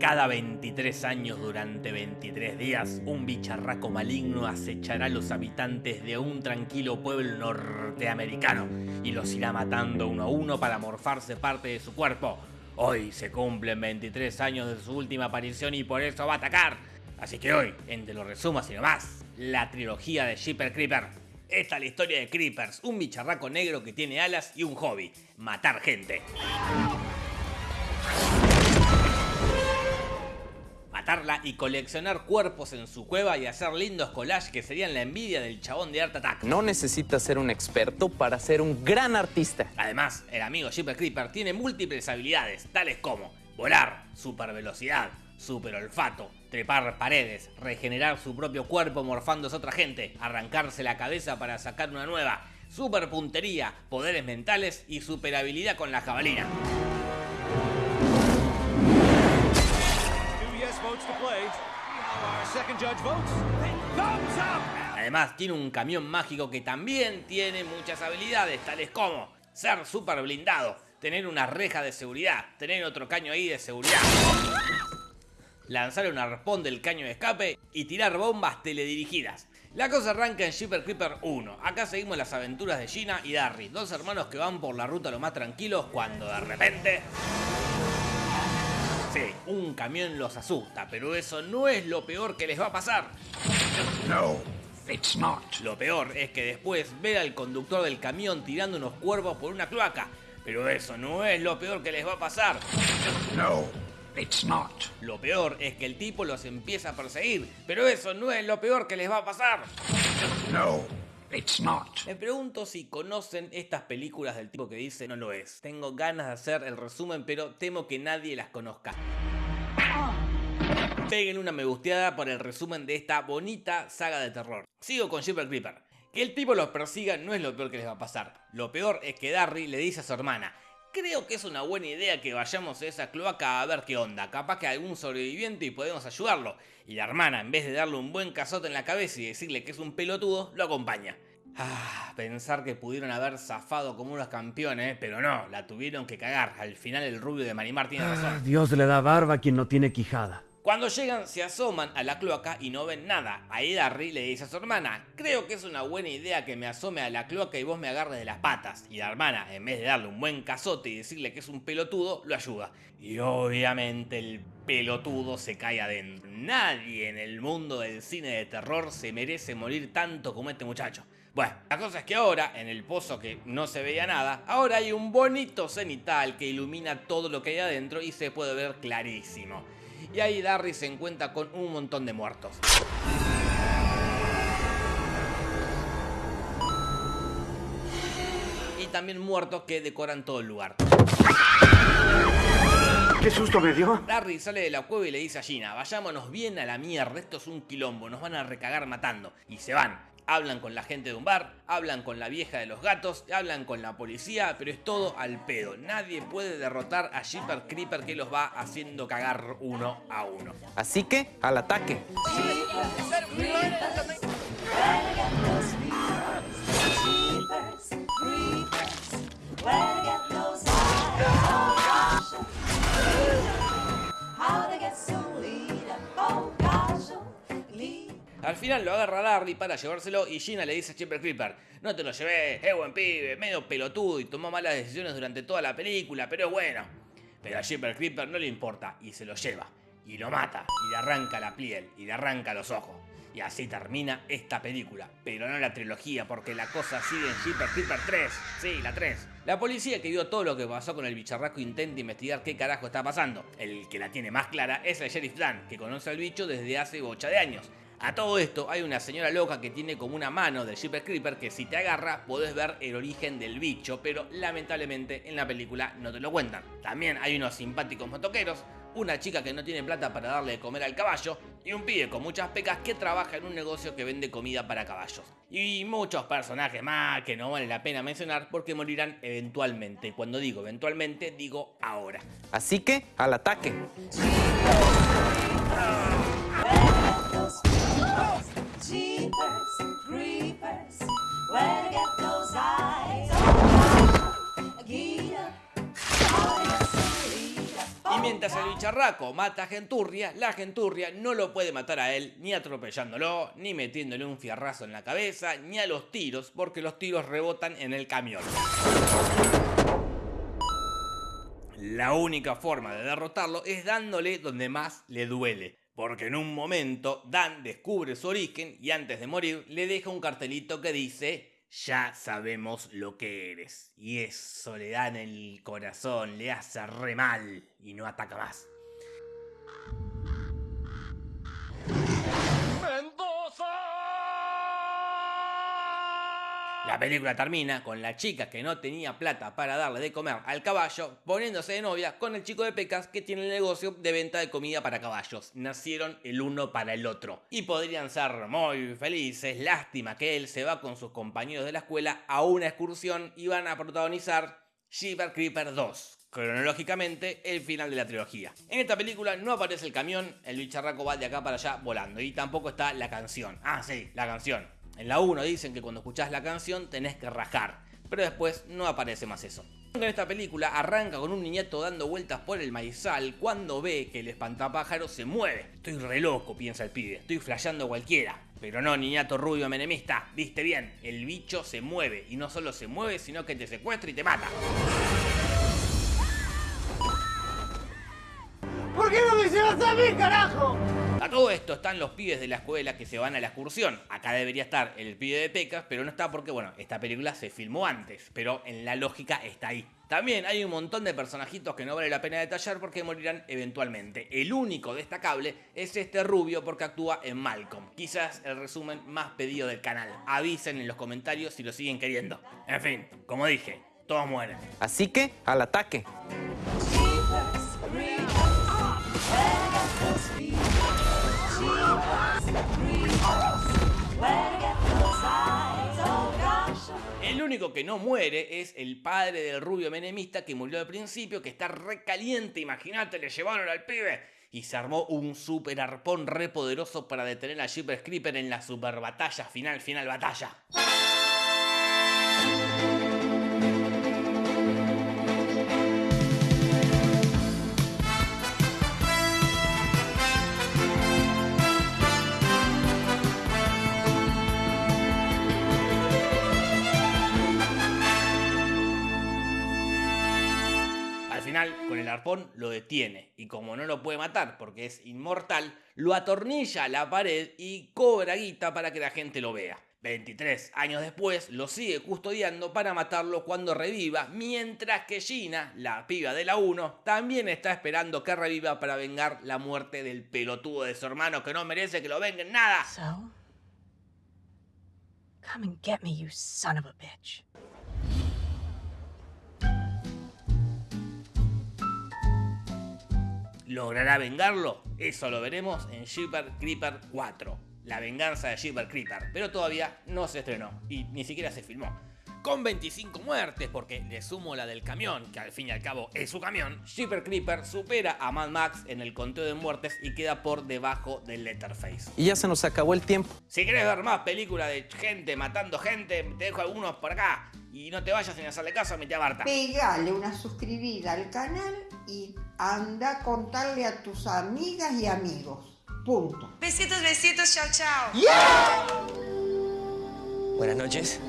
Cada 23 años durante 23 días, un bicharraco maligno acechará a los habitantes de un tranquilo pueblo norteamericano y los irá matando uno a uno para morfarse parte de su cuerpo. Hoy se cumplen 23 años de su última aparición y por eso va a atacar. Así que hoy, entre los resumos y más, la trilogía de Shipper Creeper. Esta es la historia de Creepers, un bicharraco negro que tiene alas y un hobby, matar gente. Matarla y coleccionar cuerpos en su cueva y hacer lindos collages que serían la envidia del chabón de Art Attack. No necesitas ser un experto para ser un gran artista. Además, el amigo Shipper Creeper tiene múltiples habilidades, tales como volar, super velocidad, super olfato, trepar paredes, regenerar su propio cuerpo morfándose a otra gente, arrancarse la cabeza para sacar una nueva, super puntería, poderes mentales y super habilidad con la jabalina. Además tiene un camión mágico que también tiene muchas habilidades, tales como ser super blindado, tener una reja de seguridad, tener otro caño ahí de seguridad, lanzar un arpón del caño de escape y tirar bombas teledirigidas. La cosa arranca en Shipper Creeper 1. Acá seguimos las aventuras de Gina y Darry, dos hermanos que van por la ruta lo más tranquilos cuando de repente... Un camión los asusta, pero eso no es lo peor que les va a pasar. No, it's not. Lo peor es que después ver al conductor del camión tirando unos cuervos por una cloaca. Pero eso no es lo peor que les va a pasar. No, it's not. Lo peor es que el tipo los empieza a perseguir. Pero eso no es lo peor que les va a pasar. No, It's not. Me pregunto si conocen estas películas del tipo que dice no lo es. Tengo ganas de hacer el resumen, pero temo que nadie las conozca. Peguen una me gusteada por el resumen de esta bonita saga de terror. Sigo con Shipper Creeper. Que el tipo los persiga no es lo peor que les va a pasar. Lo peor es que Darry le dice a su hermana, Creo que es una buena idea que vayamos a esa cloaca a ver qué onda, capaz que hay algún sobreviviente y podemos ayudarlo. Y la hermana, en vez de darle un buen cazote en la cabeza y decirle que es un pelotudo, lo acompaña. Ah, pensar que pudieron haber zafado como unos campeones, pero no, la tuvieron que cagar. Al final el rubio de Marimar tiene razón. Ah, Dios le da barba a quien no tiene quijada. Cuando llegan se asoman a la cloaca y no ven nada. Ahí Darry le dice a su hermana, creo que es una buena idea que me asome a la cloaca y vos me agarres de las patas. Y la hermana, en vez de darle un buen cazote y decirle que es un pelotudo, lo ayuda. Y obviamente el pelotudo se cae adentro. Nadie en el mundo del cine de terror se merece morir tanto como este muchacho. Bueno, la cosa es que ahora, en el pozo que no se veía nada, ahora hay un bonito cenital que ilumina todo lo que hay adentro y se puede ver clarísimo y ahí Darry se encuentra con un montón de muertos. Y también muertos que decoran todo el lugar. ¿Qué susto me dio? Darry sale de la cueva y le dice a Gina, vayámonos bien a la mierda, esto es un quilombo, nos van a recagar matando. Y se van hablan con la gente de un bar, hablan con la vieja de los gatos, hablan con la policía, pero es todo al pedo. Nadie puede derrotar a Shipper Creeper que los va haciendo cagar uno a uno. Así que, al ataque. Final lo agarra Darry para llevárselo y Gina le dice a Chipper Creeper, no te lo llevé, es buen pibe, medio pelotudo y tomó malas decisiones durante toda la película, pero es bueno. Pero a Chipper Creeper no le importa y se lo lleva, y lo mata, y le arranca la piel, y le arranca los ojos. Y así termina esta película, pero no la trilogía, porque la cosa sigue en Shipper Creeper 3. Sí, la 3. La policía que vio todo lo que pasó con el bicharraco intenta investigar qué carajo está pasando. El que la tiene más clara es el sheriff Dan, que conoce al bicho desde hace bocha de años. A todo esto hay una señora loca que tiene como una mano del Shipper Creeper que si te agarra podés ver el origen del bicho, pero lamentablemente en la película no te lo cuentan. También hay unos simpáticos motoqueros, una chica que no tiene plata para darle de comer al caballo y un pibe con muchas pecas que trabaja en un negocio que vende comida para caballos. Y muchos personajes más que no vale la pena mencionar porque morirán eventualmente. Cuando digo eventualmente, digo ahora. Así que, al ataque. Mientras el bicharraco mata a Genturria, la Genturria no lo puede matar a él ni atropellándolo, ni metiéndole un fierrazo en la cabeza, ni a los tiros, porque los tiros rebotan en el camión. La única forma de derrotarlo es dándole donde más le duele. Porque en un momento Dan descubre su origen y antes de morir le deja un cartelito que dice ya sabemos lo que eres. Y eso le da en el corazón, le hace re mal y no ataca más. La película termina con la chica que no tenía plata para darle de comer al caballo poniéndose de novia con el chico de Pecas que tiene el negocio de venta de comida para caballos. Nacieron el uno para el otro y podrían ser muy felices. Lástima que él se va con sus compañeros de la escuela a una excursión y van a protagonizar Jeepers Creeper 2 cronológicamente el final de la trilogía. En esta película no aparece el camión, el bicharraco va de acá para allá volando y tampoco está la canción. Ah, sí, la canción. En la 1 dicen que cuando escuchás la canción tenés que rajar, pero después no aparece más eso. En esta película arranca con un niñato dando vueltas por el maizal cuando ve que el espantapájaro se mueve. Estoy re loco, piensa el pibe, estoy flasheando cualquiera. Pero no, niñato rubio menemista, viste bien, el bicho se mueve y no solo se mueve, sino que te secuestra y te mata. ¿Por qué no me llevas a mí, carajo? Todo esto están los pibes de la escuela que se van a la excursión. Acá debería estar el pibe de Pecas, pero no está porque, bueno, esta película se filmó antes, pero en la lógica está ahí. También hay un montón de personajitos que no vale la pena detallar porque morirán eventualmente. El único destacable es este rubio porque actúa en Malcolm. Quizás el resumen más pedido del canal. Avisen en los comentarios si lo siguen queriendo. En fin, como dije, todos mueren. Así que, al ataque. El único que no muere es el padre del rubio menemista que murió al principio, que está recaliente, imagínate, le llevaron al pibe. Y se armó un super arpón re poderoso para detener a Jeepers Creeper en la super batalla final, final batalla. Arpón lo detiene y como no lo puede matar porque es inmortal, lo atornilla a la pared y cobra guita para que la gente lo vea. 23 años después lo sigue custodiando para matarlo cuando reviva, mientras que Gina, la piba de la 1, también está esperando que reviva para vengar la muerte del pelotudo de su hermano que no merece que lo venga en nada. So? Come and get me, you son of a bitch. ¿Logrará vengarlo? Eso lo veremos en Jeepers Creeper 4. La venganza de Jeepers Creeper. Pero todavía no se estrenó y ni siquiera se filmó. Con 25 muertes, porque le sumo la del camión, que al fin y al cabo es su camión, Jeepers Creeper supera a Mad Max en el conteo de muertes y queda por debajo del Letterface. Y ya se nos acabó el tiempo. Si querés ver más películas de gente matando gente, te dejo algunos por acá. Y no te vayas sin hacerle caso a mi tía Barta. Pegale una suscribida al canal y anda a contarle a tus amigas y amigos. Punto. Besitos, besitos, chao, chao. Buenas noches.